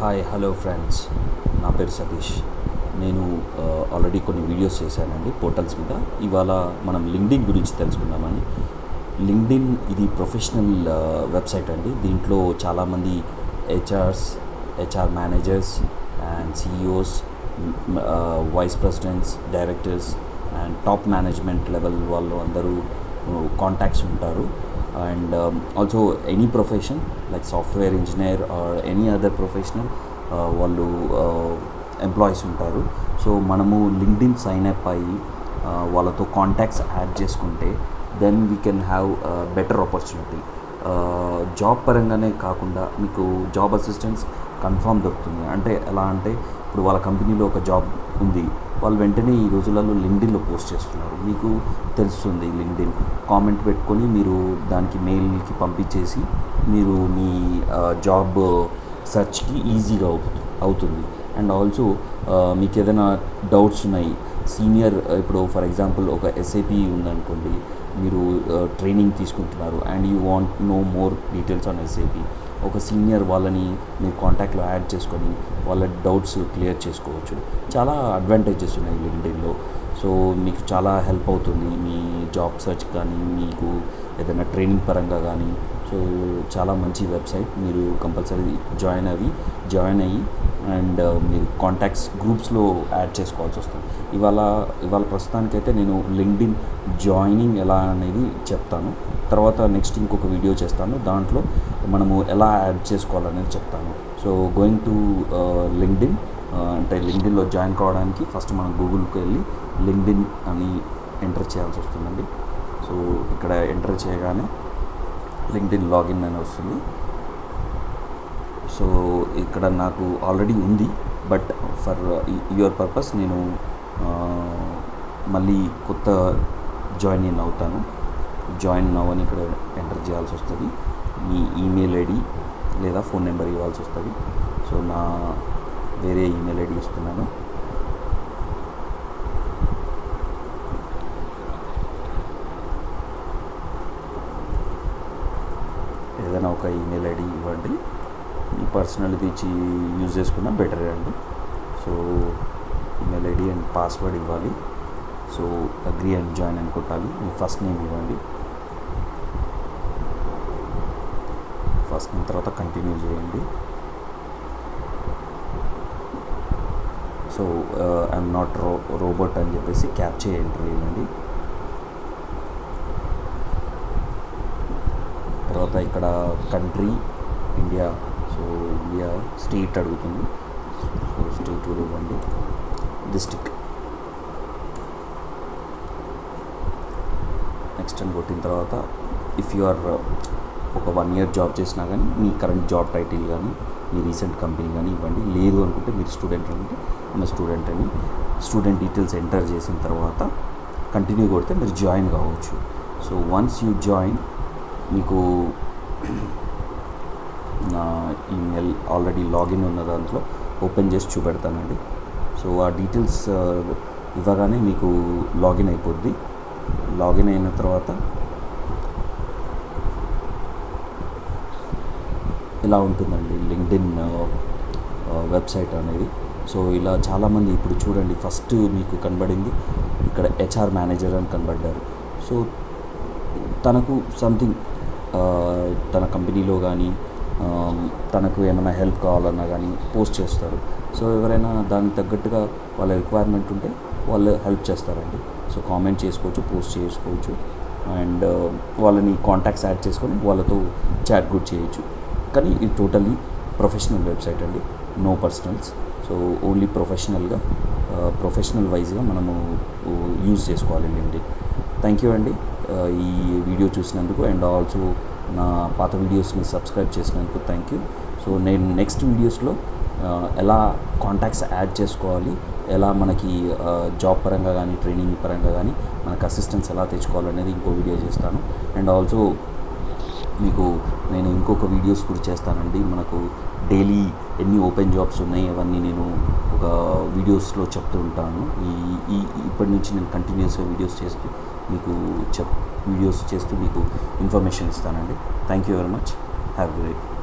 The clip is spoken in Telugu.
హాయ్ హలో ఫ్రెండ్స్ నా పేరు సతీష్. నేను ఆల్రెడీ కొన్ని వీడియోస్ చేశానండి పోర్టల్స్ మీద. ఇవాళ మనం లింక్డిన్ గురించి తెలుసుకుందామని లింక్డిన్ ఇది ప్రొఫెషనల్ వెబ్సైట్ అండి. దీంట్లో చాలామంది HRs HR managers and CEOs vice presidents directors and top management level వాళ్ళు అందరూ కాంటాక్ట్స్ ఉంటారు. And um, also any profession like engineer or any other professional వాళ్ళు uh, ఎంప్లాయీస్ ఉంటారు. సో మనము లింక్డ్ఇన్ సైన్ అప్ అయ్యి uh, వాళ్ళతో కాంటాక్ట్స్ యాడ్ చేసుకుంటే then we can have better opportunity job పరంగానే కాకుండా మీకు జాబ్ అసిస్టెన్స్ కన్ఫామ్ దొరుకుతుంది. అంటే ఎలా అంటే ఇప్పుడు వాళ్ళ కంపెనీలో ఒక జాబ్ ఉంది. వాళ్ళు వెంటనే ఈ రోజులలో లింక్డిన్లో పోస్ట్ చేస్తున్నారు. మీకు తెలుస్తుంది లింక్డిన్ కామెంట్ పెట్టుకొని మీరు దానికి మెయిల్కి పంపించేసి మీరు మీ జాబ్ సెర్చ్కి ఈజీగా అవుతుంది. అండ్ ఆల్సో మీకు ఏదైనా డౌట్స్ ఉన్నాయి. సీనియర్ ఇప్పుడు ఫర్ ఎగ్జాంపుల్ ఒక ఎస్ఐపి ఉందనుకోండి మీరు ట్రైనింగ్ తీసుకుంటున్నారు and you want know more details on SIP ఒక సీనియర్ వాళ్ళని మీరు కాంటాక్ట్లో యాడ్ చేసుకొని వాళ్ళ డౌట్స్ క్లియర్ చేసుకోవచ్చు. చాలా అడ్వాంటేజెస్ ఉన్నాయి లింక్డ్ఇన్లో. సో మీకు చాలా హెల్ప్ అవుతుంది మీ జాబ్ సెర్చ్ కానీ మీకు ఏదైనా ట్రైనింగ్ పరంగా కానీ. సో చాలా మంచి వెబ్సైట్. మీరు కంపల్సరీ జాయిన్ అవి జాయిన్ అయ్యి అండ్ మీరు కాంటాక్ట్స్ గ్రూప్స్లో యాడ్ చేసుకోవాల్సి వస్తుంది. ఇవాళ ఇవాళ ప్రస్తుతానికైతే నేను లింక్డ్ఇన్ జాయినింగ్ ఎలా అనేది చెప్తాను. తర్వాత నెక్స్ట్ ఇంకొక వీడియో చేస్తాను. దాంట్లో మనము ఎలా యాడ్ చేసుకోవాలనేది చెప్తాను. సో గోయింగ్ టు లింక్డ్ఇన్ అంటే లింక్డ్ఇన్లో జాయిన్ కావడానికి ఫస్ట్ మనం గూగుల్కి వెళ్ళి లింక్డ్ఇన్ అని ఎంటర్ చేయాల్సి వస్తుందండి. సో ఇక్కడ ఎంటర్ చేయగానే లింక్డ్ఇన్ లాగిన్ అని వస్తుంది. సో ఇక్కడ నాకు ఆల్రెడీ ఉంది. బట్ ఫర్ యువర్ పర్పస్ నేను uh, మళ్ళీ కొత్త జాయిన్ ఇన్ అవుతాను. జాయిన్ నవ్ అని ఇక్కడ ఎంటర్ చేయాల్సి వస్తుంది. మీ ఈమెయిల్ ఐడి లేదా ఫోన్ నెంబర్ ఇవ్వాల్సి వస్తుంది. సో నా వేరే ఈమెయిల్ ఐడి ఇస్తున్నాను. ఏదైనా ఒక ఈమెయిల్ ఐడి ఇవ్వండి. మీ పర్సనల్ది ఇచ్చి యూజ్ చేసుకున్నా బెటర్ అండి. So email ID and password ఇవ్వాలి. సో అగ్రి అండ్ జాయిన్ అని కొట్టాలి. మీ ఫస్ట్ నేమ్ ఇవ్వండి. ఫస్ట్ తర్వాత కంటిన్యూ చేయండి. So I'm not ro robot అని చెప్పేసి క్యాప్చర్ ఎంట్రీ చేయండి తర్వాత ఇక్కడ country India so India state అడుగుతుంది. సో స్టేట్ కూడా ఇవ్వండి. డిస్టిక్ నెక్స్ట్ అని కొట్టిన తర్వాత ఇఫ్ యు ఆర్ ఒక వన్ ఇయర్ జాబ్ చేసినా కానీ మీ కరెంట్ జాబ్ టైటిల్ కానీ మీ రీసెంట్ కంపెనీ కానీ ఇవ్వండి. లేదు అనుకుంటే మీరు స్టూడెంట్ అనుకుంటే ఆమె స్టూడెంట్ అని స్టూడెంట్ డీటెయిల్స్ ఎంటర్ చేసిన తర్వాత కంటిన్యూ కొడితే మీరు జాయిన్ కావచ్చు. సో వన్స్ యూ జాయిన్ మీకు నా ఈమెయిల్ ఆల్రెడీ లాగిన్ ఉన్న దాంట్లో ఓపెన్ చేసి చూపెడతానండి. సో ఆ డీటెయిల్స్ ఇవ్వగానే మీకు లాగిన్ అయిపోద్ది. లాగిన్ అయిన తర్వాత ఇలా ఉంటుందండి లింక్డ్ఇన్ వెబ్సైట్ అనేది. సో ఇలా చాలామంది ఇప్పుడు చూడండి ఫస్ట్ మీకు కనబడింది ఇక్కడ హెచ్ఆర్ మేనేజర్ అని కనబడ్డారు. సో తనకు సంథింగ్ తన కంపెనీలో కానీ తనకు ఏమైనా హెల్ప్ కావాలన్నా కానీ పోస్ట్ చేస్తారు. సో ఎవరైనా దానికి తగ్గట్టుగా వాళ్ళ రిక్వైర్మెంట్ ఉంటే వాళ్ళు హెల్ప్ చేస్తారండి. సో కామెంట్ చేసుకోవచ్చు పోస్ట్ చేసుకోవచ్చు. అండ్ వాళ్ళని కాంటాక్ట్స్ యాడ్ చేసుకొని వాళ్ళతో చాట్ కూడా చేయొచ్చు. కానీ ఇది టోటలీ ప్రొఫెషనల్ వెబ్సైట్ అండి. నో పర్సనల్స్ సో ఓన్లీ ప్రొఫెషనల్గా ప్రొఫెషనల్ వైజ్గా మనము యూజ్ చేసుకోవాలి అండి. థ్యాంక్ యూ అండి. ఈ వీడియో చూసినందుకు అండ్ ఆల్సో నా పాత వీడియోస్ని సబ్స్క్రైబ్ చేసినందుకు థ్యాంక్ యూ సో నేను నెక్స్ట్ వీడియోస్లో ఎలా కాంటాక్ట్స్ యాడ్ చేసుకోవాలి ఎలా మనకి జాబ్ పరంగా కానీ ట్రైనింగ్ పరంగా కానీ మనకు అసిస్టెన్స్ ఎలా తెచ్చుకోవాలనేది ఇంకో వీడియో చేస్తాను. అండ్ ఆల్సో మీకు నేను ఇంకొక వీడియోస్ కూడా చేస్తానండి. మనకు డైలీ ఎన్ని ఓపెన్ జాబ్స్ ఉన్నాయి అవన్నీ నేను ఒక వీడియోస్లో చెప్తూ ఉంటాను. ఈ ఈ ఇప్పటి నుంచి నేను కంటిన్యూస్గా వీడియోస్ చేస్తూ మీకు చెప్ వీడియోస్ చేస్తూ మీకు ఇన్ఫర్మేషన్ ఇస్తానండి. Thank you very much have great